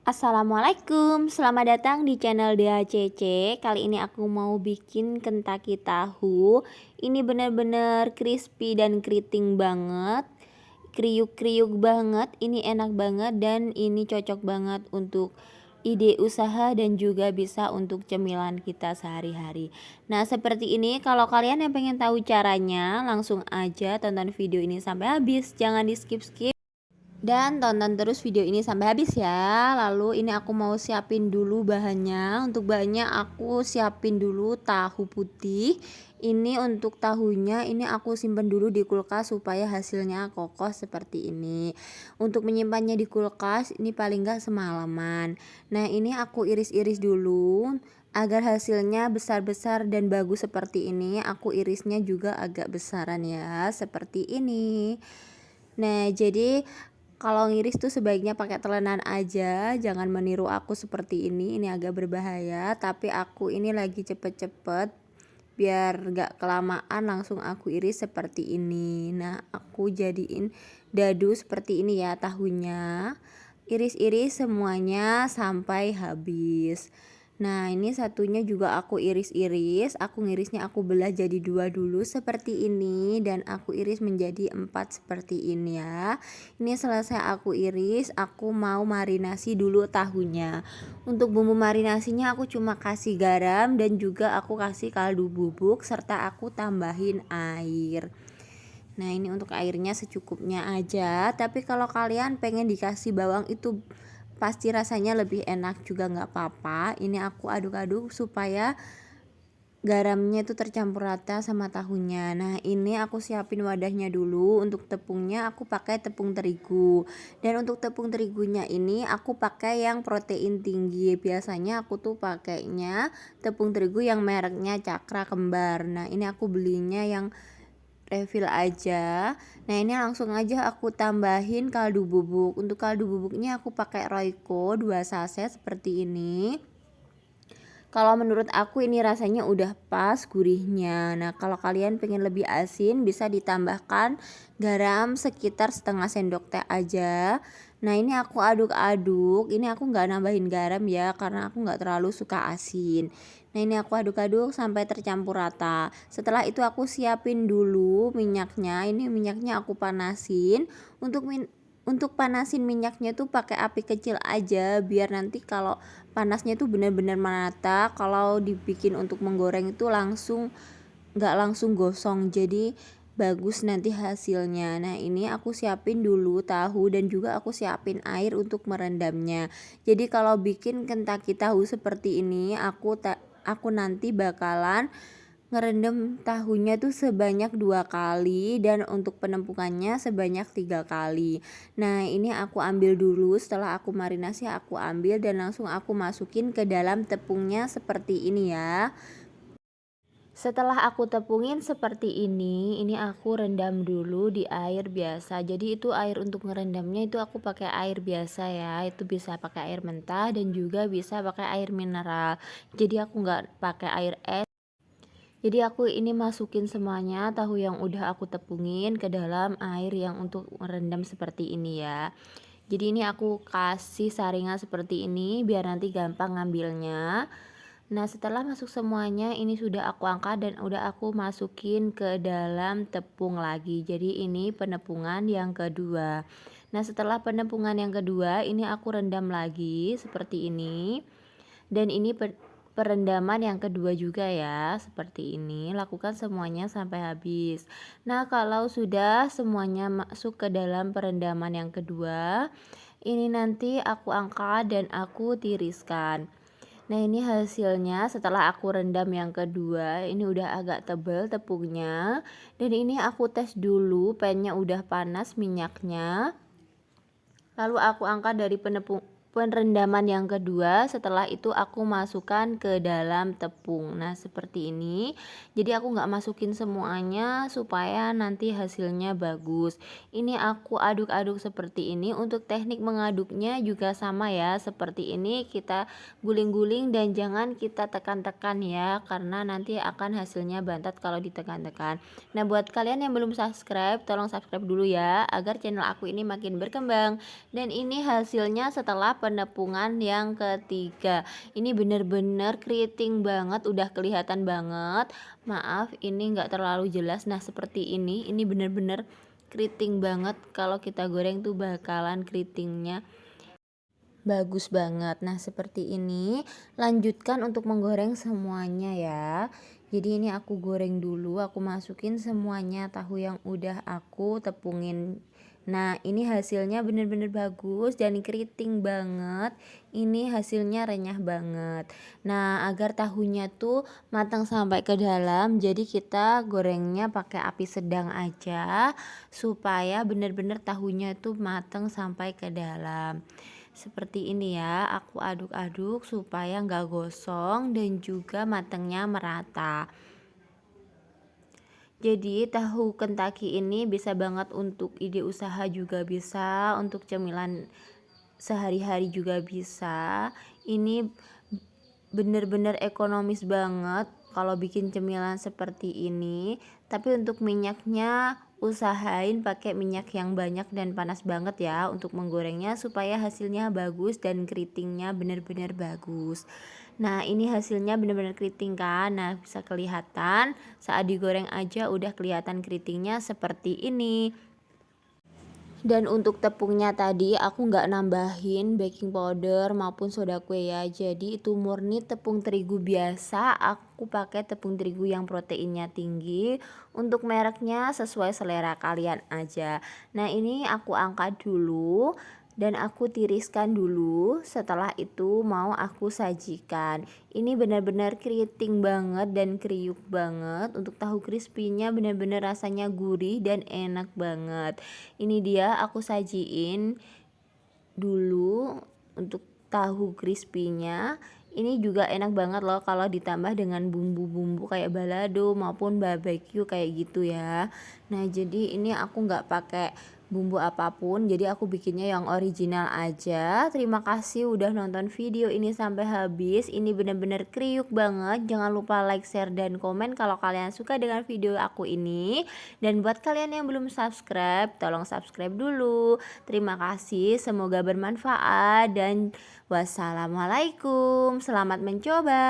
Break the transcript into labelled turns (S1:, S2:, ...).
S1: Assalamualaikum, selamat datang di channel DHCC Kali ini aku mau bikin kentaki tahu. Ini bener-bener crispy dan keriting banget. Kriuk-kriuk banget, ini enak banget dan ini cocok banget untuk ide usaha dan juga bisa untuk cemilan kita sehari-hari. Nah seperti ini kalau kalian yang pengen tahu caranya langsung aja tonton video ini sampai habis. Jangan di skip-skip dan tonton terus video ini sampai habis ya. Lalu ini aku mau siapin dulu bahannya. Untuk bahannya aku siapin dulu tahu putih. Ini untuk tahunya ini aku simpan dulu di kulkas supaya hasilnya kokoh seperti ini. Untuk menyimpannya di kulkas ini paling gak semalaman. Nah ini aku iris-iris dulu agar hasilnya besar-besar dan bagus seperti ini. Aku irisnya juga agak besaran ya seperti ini. Nah, jadi kalau ngiris tuh sebaiknya pakai telenan aja jangan meniru aku seperti ini ini agak berbahaya. Tapi aku ini lagi cepet-cepet biar gak kelamaan langsung aku iris seperti ini. Nah aku jadiin dadu seperti ini ya tahunya. Iris-iris semuanya sampai habis Nah ini satunya juga aku iris-iris Aku ngirisnya aku belah jadi dua dulu seperti ini Dan aku iris menjadi empat seperti ini ya. Ini selesai aku iris Aku mau marinasi dulu tahunya. Untuk bumbu marinasinya aku cuma kasih garam Dan juga aku kasih kaldu bubuk Serta aku tambahin air. Nah ini untuk airnya secukupnya aja Tapi kalau kalian pengen dikasih bawang itu pasti rasanya lebih enak juga nggak apa-apa. Ini aku aduk-aduk supaya garamnya itu tercampur rata sama tahunya. Nah ini aku siapin wadahnya dulu. Untuk tepungnya aku pakai tepung terigu. Dan untuk tepung terigunya ini aku pakai yang protein tinggi. Biasanya aku tuh pakainya tepung terigu yang mereknya cakra kembar. Nah ini aku belinya yang refill aja. Nah ini langsung aja aku tambahin kaldu bubuk. Untuk kaldu bubuknya aku pakai Royco 2 saset seperti ini. Kalau menurut aku ini rasanya udah pas gurihnya. Nah kalau kalian pengen lebih asin bisa ditambahkan garam sekitar setengah sendok teh aja nah ini aku aduk-aduk ini aku nggak nambahin garam ya karena aku nggak terlalu suka asin. Nah ini aku aduk-aduk sampai tercampur rata. Setelah itu aku siapin dulu minyaknya Ini minyaknya aku panasin. Untuk min untuk panasin minyaknya tuh pakai api kecil aja biar nanti kalau panasnya tuh benar-benar merata kalau dibikin untuk menggoreng itu langsung nggak langsung gosong. Jadi bagus nanti hasilnya. Nah ini aku siapin dulu tahu dan juga aku siapin air untuk merendamnya. Jadi kalau bikin kentaki tahu seperti ini aku aku nanti bakalan ngerendam tahunya tuh sebanyak dua kali dan untuk penumpukannya sebanyak tiga kali. Nah ini aku ambil dulu. Setelah aku marinasi aku ambil dan langsung aku masukin ke dalam tepungnya seperti ini ya setelah aku tepungin seperti ini, ini aku rendam dulu di air biasa. Jadi itu air untuk ngerendamnya itu aku pakai air biasa ya. Itu bisa pakai air mentah dan juga bisa pakai air mineral. Jadi aku nggak pakai air es. Jadi aku ini masukin semuanya tahu yang udah aku tepungin ke dalam air yang untuk merendam seperti ini ya. Jadi ini aku kasih saringan seperti ini biar nanti gampang ngambilnya. Nah setelah masuk semuanya ini sudah aku angkat dan udah aku masukin ke dalam tepung lagi. Jadi ini penepungan yang kedua. Nah setelah penepungan yang kedua ini aku rendam lagi seperti ini. Dan ini perendaman yang kedua juga ya seperti ini. Lakukan semuanya sampai habis. Nah kalau sudah semuanya masuk ke dalam perendaman yang kedua ini nanti aku angkat dan aku tiriskan Nah ini hasilnya setelah aku rendam yang kedua ini udah agak tebal tepungnya. Dan ini aku tes dulu pennya udah panas minyaknya. Lalu aku angkat dari penepung Perendaman yang kedua setelah itu aku masukkan ke dalam tepung. Nah seperti ini. Jadi aku nggak masukin semuanya supaya nanti hasilnya bagus. Ini aku aduk-aduk seperti ini. Untuk teknik mengaduknya juga sama ya. Seperti ini kita guling-guling dan jangan kita tekan-tekan ya karena nanti akan hasilnya bantat kalau ditekan-tekan. Nah buat kalian yang belum subscribe tolong subscribe dulu ya agar channel aku ini makin berkembang. Dan ini hasilnya setelah penepungan yang ketiga. Ini bener-bener keriting banget udah kelihatan banget. Maaf ini enggak terlalu jelas. Nah seperti ini ini bener-bener keriting banget. Kalau kita goreng tuh bakalan keritingnya bagus banget. Nah seperti ini lanjutkan untuk menggoreng semuanya ya. Jadi ini aku goreng dulu aku masukin semuanya. Tahu yang udah aku tepungin Nah ini hasilnya bener-bener bagus dan keriting banget. Ini hasilnya renyah banget. Nah agar tahunya tuh matang sampai ke dalam Jadi kita gorengnya pakai api sedang aja Supaya bener-bener tahunya tuh matang sampai ke dalam. Seperti ini ya aku aduk-aduk supaya nggak gosong dan juga matangnya merata jadi tahu Kentucky ini bisa banget untuk ide usaha juga bisa untuk cemilan sehari-hari juga bisa. Ini bener-bener ekonomis banget kalau bikin cemilan seperti ini. Tapi untuk minyaknya usahain pakai minyak yang banyak dan panas banget ya untuk menggorengnya supaya hasilnya bagus dan keritingnya benar-benar bagus nah ini hasilnya benar-benar keriting kan? Nah bisa kelihatan. Saat digoreng aja udah kelihatan keritingnya seperti ini. Dan untuk tepungnya tadi aku nggak nambahin baking powder maupun soda kue ya. Jadi itu murni tepung terigu biasa. Aku pakai tepung terigu yang proteinnya tinggi untuk mereknya sesuai selera kalian aja. Nah ini aku angkat dulu dan aku tiriskan dulu setelah itu mau aku sajikan. Ini benar-benar keriting banget dan kriuk banget. Untuk tahu crispy-nya benar-benar rasanya gurih dan enak banget. Ini dia aku sajiin dulu untuk tahu crispy-nya. Ini juga enak banget loh kalau ditambah dengan bumbu-bumbu kayak balado maupun barbecue kayak gitu ya. Nah jadi ini aku nggak pakai bumbu apa pun jadi aku bikinnya yang original aja. Terima kasih udah nonton video ini sampai habis. Ini bener-bener kriuk banget. Jangan lupa like share dan komen kalau kalian suka dengan video aku ini. Dan buat kalian yang belum subscribe tolong subscribe dulu. Terima kasih semoga bermanfaat. Dan wassalamualaikum. Selamat mencoba